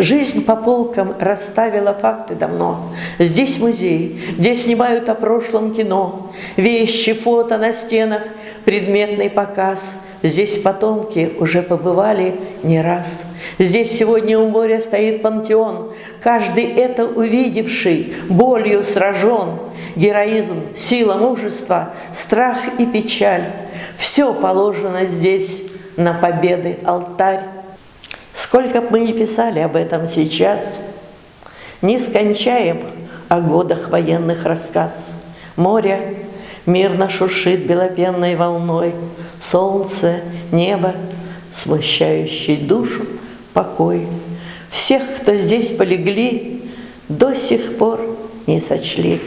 Жизнь по полкам расставила факты давно. Здесь музей, где снимают о прошлом кино, Вещи, фото на стенах, предметный показ. Здесь потомки уже побывали не раз. Здесь сегодня у моря стоит пантеон, Каждый это увидевший, болью сражен. Героизм, сила, мужество, страх и печаль — Все положено здесь на победы алтарь. Сколько бы мы ни писали об этом сейчас, Не скончаем о годах военных рассказ. Море мирно шуршит белопенной волной, Солнце, небо, смущающий душу покой. Всех, кто здесь полегли, до сих пор не сочли.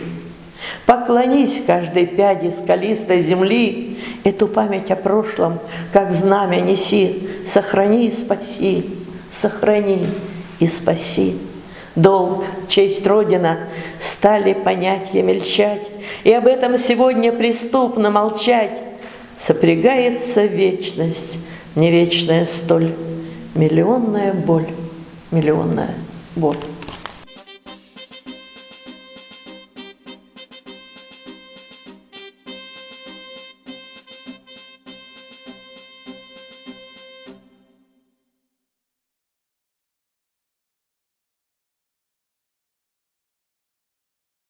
Поклонись каждой пяди скалистой земли, Эту память о прошлом, как знамя неси, Сохрани и спаси, сохрани и спаси. Долг, честь Родина стали понятия мельчать, И об этом сегодня преступно молчать. Сопрягается вечность, не вечная столь, Миллионная боль, миллионная боль.